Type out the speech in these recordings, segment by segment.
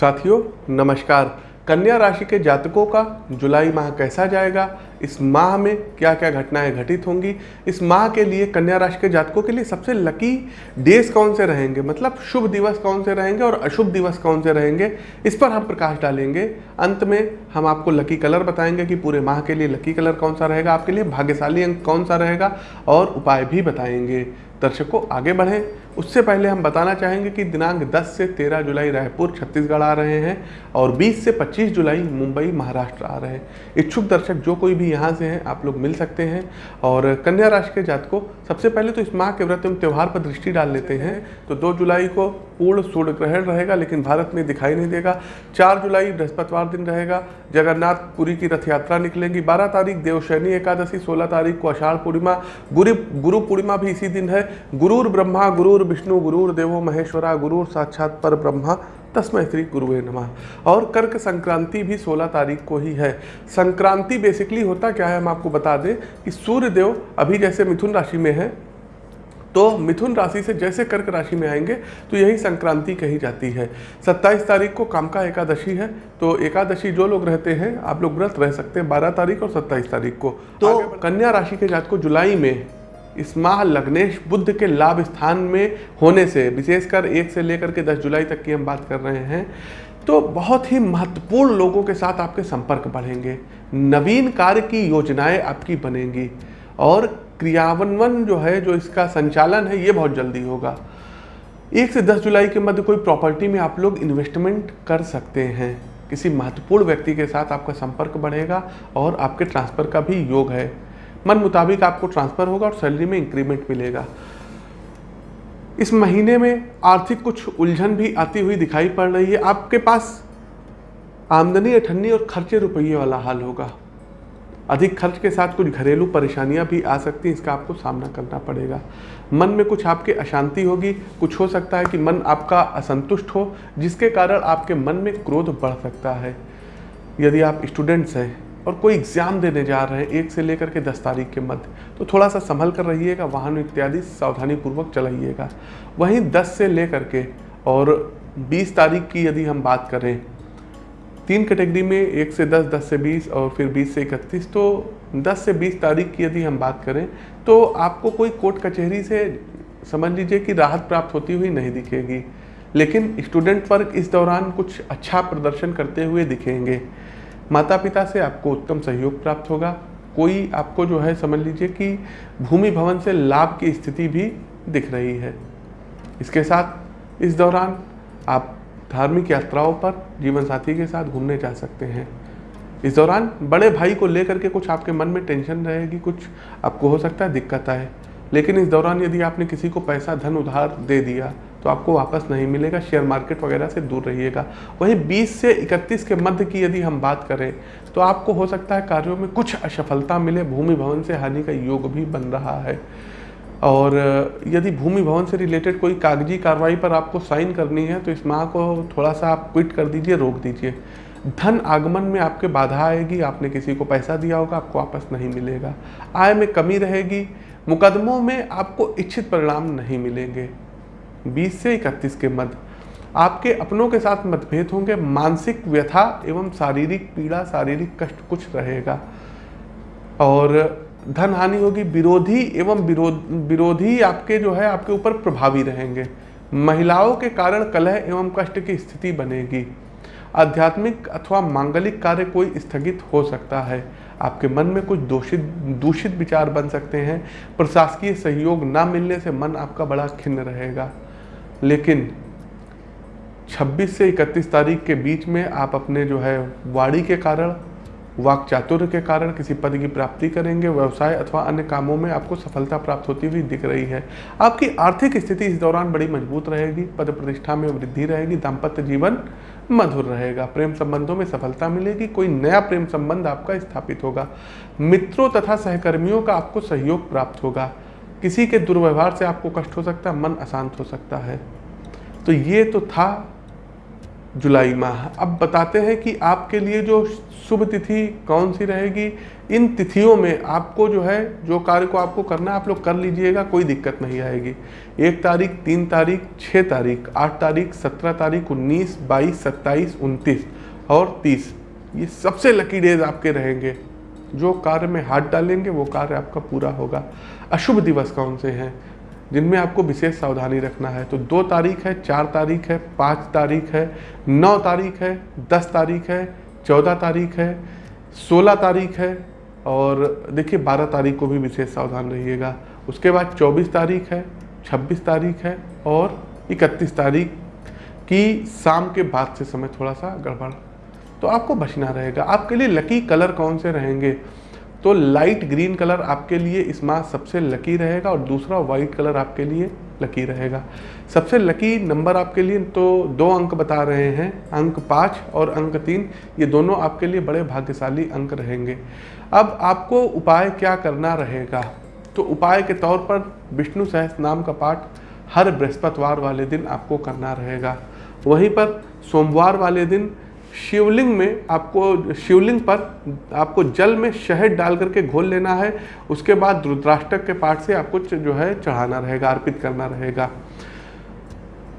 साथियों, नमस्कार। कन्या राशि के जातकों का जुलाई माह कैसा जाएगा? इस माह में क्या क्या घटनाएँ घटित होंगी? इस माह के लिए कन्या राशि के जातकों के लिए सबसे लकी डेज़ कौन से रहेंगे? मतलब शुभ दिवस कौन से रहेंगे और अशुभ दिवस कौन से रहेंगे? इस पर हम प्रकाश डालेंगे। अंत में हम आपको लकी कलर बताएँगे कि पूरे माह के लिए लकी कलर कौन सा रहेगा? आपके लिए भाग्यशाली अंक कौन सा रहेगा? और उपाय भी बताएँगे। दर्शकों, आगे बढ़ें। उससे पहले हम बताना चाहेंगे कि दिनांक 10 से 13 जुलाई रायपुर, छत्तीसगढ़ आ रहे हैं और 20 से 25 जुलाई मुंबई, महाराष्ट्र आ रहे हैं। इच्छुक दर्शक जो कोई भी यहाँ से हैं, आप लोग मिल सकते हैं। और कन्या राशि के जात को सबसे पहले तो इस माह के व्रत एवं त्यौहार पर दृष्टि डाल लेते हैं। तो दो जुलाई को पूर्ण सूर्य ग्रहण रहेगा, लेकिन भारत में दिखाई नहीं देगा। चार जुलाई बृहस्पतिवार दिन रहेगा। जगन्नाथपुरी की रथ यात्रा निकलेगी। बारह तारीख देवशैनी एकादशी, सोलह तारीख को आषाढ़ पूर्णिमा। गुरु गुरु पूर्णिमा भी इसी दिन है। गुरुर ब्रह्मा, गुरुर विष्णु गुरुर देवो महेश्वरा गुरुर साक्षात पर ब्रह्मा तस्मय श्री गुरुवे नमः। और कर्क संक्रांति भी 16 तारीख को ही है। संक्रांति बेसिकली होता क्या है हम आपको बता दें कि सूर्य देव अभी जैसे मिथुन राशि में है तो मिथुन राशि से जैसे कर्क राशि में आएँगे तो यही संक्रांति कही जाती है। 27 तारीख को काम का एकादशी है तो एकादशी जो लोग रहते हैं आप लोग व्रत रह सकते हैं 12 तारीख और 27 तारीख को। तो कन्या राशि के जात को जुलाई में इस माह लग्नेश बुद्ध के लाभ स्थान में होने से, विशेषकर एक से लेकर के 10 जुलाई तक की हम बात कर रहे हैं तो बहुत ही महत्वपूर्ण लोगों के साथ आपके संपर्क बढ़ेंगे। नवीन कार्य की योजनाएँ आपकी बनेंगी और क्रियान्वयन जो है, जो इसका संचालन है, ये बहुत जल्दी होगा। एक से दस जुलाई के मध्य कोई प्रॉपर्टी में आप लोग इन्वेस्टमेंट कर सकते हैं। किसी महत्वपूर्ण व्यक्ति के साथ आपका संपर्क बढ़ेगा और आपके ट्रांसफ़र का भी योग है। मन मुताबिक आपको ट्रांसफ़र होगा और सैलरी में इंक्रीमेंट मिलेगा। इस महीने में आर्थिक कुछ उलझन भी आती हुई दिखाई पड़ रही है। आपके पास आमदनी, अठन्नी और खर्चे रुपये वाला हाल होगा। अधिक खर्च के साथ कुछ घरेलू परेशानियाँ भी आ सकती हैं, इसका आपको सामना करना पड़ेगा। मन में कुछ आपके अशांति होगी। कुछ हो सकता है कि मन आपका असंतुष्ट हो, जिसके कारण आपके मन में क्रोध बढ़ सकता है। यदि आप स्टूडेंट्स हैं और कोई एग्ज़ाम देने जा रहे हैं, एक से लेकर के दस तारीख के मध्य। तो थोड़ा सा संभल कर रहिएगा, वाहन इत्यादि सावधानी पूर्वक चलाइएगा। वहीं दस से लेकर के और बीस तारीख की यदि हम बात करें, तीन कैटेगरी में एक से दस दस से बीस और फिर बीस से इकतीस तो दस से बीस तारीख की यदि हम बात करें तो आपको कोई कोर्ट कचहरी से समझ लीजिए कि राहत प्राप्त होती हुई नहीं दिखेगी। लेकिन स्टूडेंट वर्ग इस दौरान कुछ अच्छा प्रदर्शन करते हुए दिखेंगे। माता पिता से आपको उत्तम सहयोग प्राप्त होगा। कोई आपको जो है, समझ लीजिए कि भूमि भवन से लाभ की स्थिति भी दिख रही है। इसके साथ, इस दौरान आप धार्मिक यात्राओं पर जीवन साथी के साथ घूमने जा सकते हैं। इस दौरान बड़े भाई को लेकर के कुछ आपके मन में टेंशन रहेगी, कुछ आपको हो सकता है दिक्कत आए। लेकिन इस दौरान यदि आपने किसी को पैसा, धन, उधार दे दिया तो आपको वापस नहीं मिलेगा शेयर मार्केट वगैरह से दूर रहिएगा। वहीं 20 से 31 के मध्य की यदि हम बात करें तो आपको हो सकता है कार्यों में कुछ असफलता मिले, भूमि भवन से हानि का योग भी बन रहा है। और यदि भूमि भवन से रिलेटेड कोई कागज़ी कार्रवाई पर आपको साइन करनी है तो इस माह को थोड़ा सा आप क्विट कर दीजिए, रोक दीजिए। धन आगमन में आपके बाधा आएगी, आपने किसी को पैसा दिया होगा, आपको वापस नहीं मिलेगा। आय में कमी रहेगी, मुकदमों में आपको इच्छित परिणाम नहीं मिलेंगे। 20 से 31 के मध्य आपके अपनों के साथ मतभेद होंगे, मानसिक व्यथा एवं शारीरिक पीड़ा, शारीरिक कष्ट कुछ रहेगा। और धन हानि होगी, विरोधी एवं विरोध, विरोधी आपके जो है, आपके ऊपर प्रभावी रहेंगे। महिलाओं के कारण कलह एवं कष्ट की स्थिति बनेगी। आध्यात्मिक अथवा मांगलिक कार्य कोई स्थगित हो सकता है। आपके मन में कुछ दूषित दूषित विचार बन सकते हैं। प्रशासकीय सहयोग ना मिलने से मन आपका बड़ा खिन्न रहेगा। लेकिन 26 से 31 तारीख के बीच में आप अपने जो है वाड़ी के कारण वाक चातुर्य के कारण किसी पद की प्राप्ति करेंगे, व्यवसाय अथवा अन्य कामों में आपको सफलता प्राप्त होती हुई दिख रही है। आपकी आर्थिक स्थिति इस दौरान बड़ी मज़बूत रहेगी, पद प्रतिष्ठा में वृद्धि रहेगी, दाम्पत्य जीवन मधुर रहेगा, प्रेम संबंधों में सफलता मिलेगी, कोई नया प्रेम संबंध आपका स्थापित होगा। मित्रों तथा सहकर्मियों का आपको सहयोग प्राप्त होगा। किसी के दुर्व्यवहार से आपको कष्ट हो सकता है, मन अशांत हो सकता है। तो ये तो था जुलाई माह। अब बताते हैं कि आपके लिए जो शुभ तिथि कौन सी रहेगी, इन तिथियों में आपको जो है, जो कार्य को आपको करना है, आप लोग कर लीजिएगा, कोई दिक्कत नहीं आएगी। एक तारीख, तीन तारीख छः तारीख, आठ तारीख, सत्रह तारीख, उन्नीस, बाईस, सत्ताईस, उनतीस और तीस। ये सबसे लकी डेज़ आपके रहेंगे। जो कार्य में हाथ डालेंगे, वो कार्य आपका पूरा होगा। अशुभ दिवस कौन से हैं? जिनमें आपको विशेष सावधानी रखना है। तो दो तारीख है, चार तारीख है, पाँच तारीख है, नौ तारीख है, दस तारीख है, चौदह तारीख है, सोलह तारीख है और देखिए, बारह तारीख को भी विशेष सावधान रहिएगा। उसके बाद चौबीस तारीख है, छब्बीस तारीख है और इकतीस तारीख की शाम के बाद से समय थोड़ा सा गड़बड़। तो आपको बचना रहेगा। आपके लिए लकी कलर कौन से रहेंगे? तो लाइट ग्रीन कलर आपके लिए इस माह सबसे लकी रहेगा और दूसरा वाइट कलर आपके लिए लकी रहेगा। सबसे लकी नंबर आपके लिए तो दो अंक बता रहे हैं। अंक पाँच और अंक तीन, ये दोनों आपके लिए बड़े भाग्यशाली अंक रहेंगे। अब आपको उपाय क्या करना रहेगा? तो उपाय के तौर पर विष्णु सहस नाम का पाठ हर बृहस्पतिवार वाले दिन आपको करना रहेगा। वहीं पर सोमवार वाले दिन शिवलिंग में आपको, शिवलिंग पर आपको जल में शहद डाल करके घोल लेना है, उसके बाद रुद्राष्टक के पाठ से आपको जो है, चढ़ाना रहेगा, अर्पित करना रहेगा।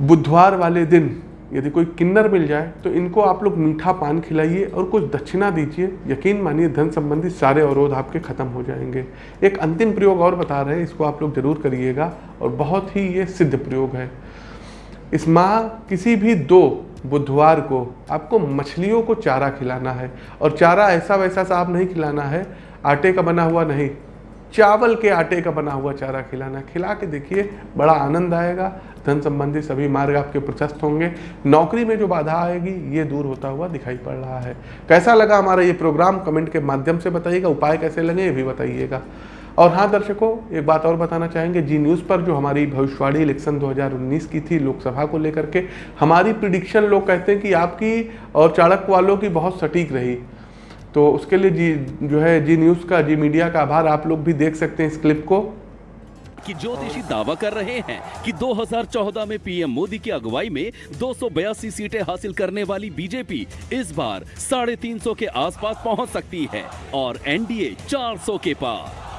बुधवार वाले दिन यदि कोई किन्नर मिल जाए तो इनको आप लोग मीठा पान खिलाइए और कुछ दक्षिणा दीजिए। यकीन मानिए, धन संबंधी सारे अवरोध आपके खत्म हो जाएँगे। एक अंतिम प्रयोग और बता रहे हैं, इसको आप लोग ज़रूर करिएगा और बहुत ही ये सिद्ध प्रयोग है। इस माह किसी भी दो बुधवार को आपको मछलियों को चारा खिलाना है और चारा ऐसा वैसा सा आप नहीं खिलाना है, आटे का बना हुआ नहीं, चावल के आटे का बना हुआ चारा खिलाना खिला के देखिए, बड़ा आनंद आएगा, धन संबंधी सभी मार्ग आपके प्रशस्त होंगे। नौकरी में जो बाधा आएगी, ये दूर होता हुआ दिखाई पड़ रहा है। कैसा लगा हमारा ये प्रोग्राम? कमेंट के माध्यम से बताइएगा, उपाय कैसे लगे, ये भी बताइएगा। और हाँ दर्शकों, एक बात और बताना चाहेंगे, जी न्यूज़ पर जो हमारी भविष्यवाणी इलेक्शन 2019 की थी लोकसभा को लेकर के, हमारी प्रिडिक्शन लोग कहते हैं कि आपकी और चाणक वालों की बहुत सटीक रही। तो उसके लिए जी, जो है, जी न्यूज़ का, जी मीडिया का आभार आप लोग भी देख सकते हैं इस क्लिप को। कि ज्योतिषी दावा कर रहे हैं कि 2014 में पीएम मोदी की अगुवाई में दो सौ बयासी सीटें हासिल करने वाली बीजेपी इस बार साढ़े तीन के आसपास पहुँच सकती है और एनडीए 400 के पार।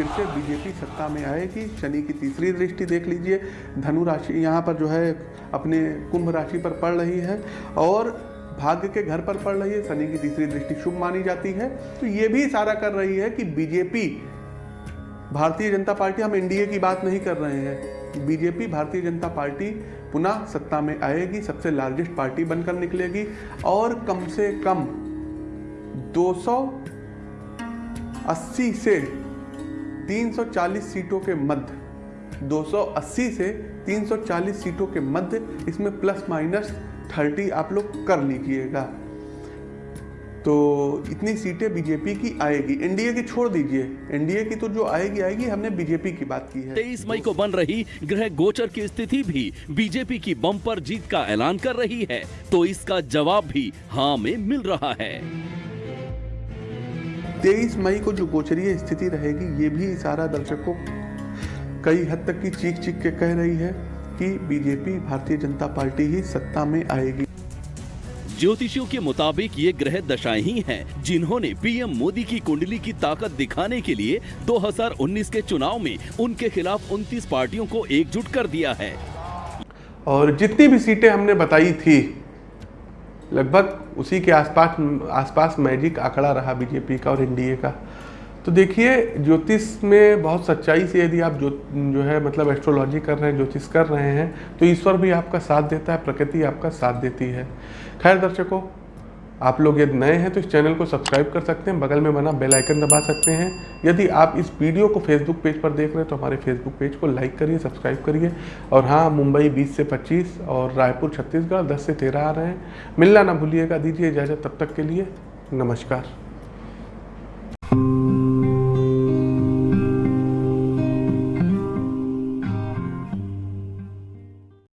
फिर से बीजेपी सत्ता में आएगी। शनि की तीसरी दृष्टि देख लीजिए। धनु राशि यहाँ पर जो है अपने कुंभ राशि पर पड़ रही है और भाग्य के घर पर पड़ रही है। शनि की तीसरी दृष्टि शुभ मानी जाती है। तो ये भी इशारा कर रही है कि बीजेपी, भारतीय जनता पार्टी, हम एनडीए की बात नहीं कर रहे हैं। बीजेपी, भारतीय जनता पार्टी पुनः सत्ता में आएगी, सबसे लार्जेस्ट पार्टी बनकर निकलेगी और कम से कम 280 से 340 सीटों के मध्य 280 से 340 सीटों के मध्य, इसमें प्लस माइनस 30 आप लोग कर लीजिएगा। तो इतनी सीटें बीजेपी की आएगी। एनडीए की छोड़ दीजिए। एनडीए की तो जो आएगी आएगी। हमने बीजेपी की बात की है। तेईस मई को बन रही ग्रह गोचर की स्थिति भी बीजेपी की बम्पर जीत का ऐलान कर रही है। तो इसका जवाब भी हाँ में मिल रहा है। तेईस मई को जो गोचरीय स्थिति रहेगी ये भी इशारा दर्शकों कई हद तक की चीख चीख के कह रही है कि बीजेपी भारतीय जनता पार्टी ही सत्ता में आएगी। ज्योतिषियों के मुताबिक ये ग्रह दशाएँ ही हैं जिन्होंने पीएम मोदी की कुंडली की ताकत दिखाने के लिए 2019 के चुनाव में उनके खिलाफ 29 पार्टियों को एकजुट कर दिया है। और जितनी भी सीटें हमने बताई थी लगभग उसी के आसपास आसपास मैजिक आंकड़ा रहा बीजेपी का और एनडीए का। तो देखिए, ज्योतिष में बहुत सच्चाई से यदि आप जो जो है मतलब एस्ट्रोलॉजी कर रहे हैं, ज्योतिष कर रहे हैं तो ईश्वर भी आपका साथ देता है, प्रकृति आपका साथ देती है। खैर दर्शकों आप लोग यदि नए हैं तो इस चैनल को सब्सक्राइब कर सकते हैं, बगल में बना बेल आइकन दबा सकते हैं। यदि आप इस वीडियो को फेसबुक पेज पर देख रहे हैं तो हमारे फेसबुक पेज को लाइक करिए सब्सक्राइब करिए। और हाँ मुंबई 20 से 25 और रायपुर छत्तीसगढ़ 10 से 13 आ रहे हैं। मिलना ना भूलिएगा, दीजिए इजाज़त। तब तक के लिए नमस्कार।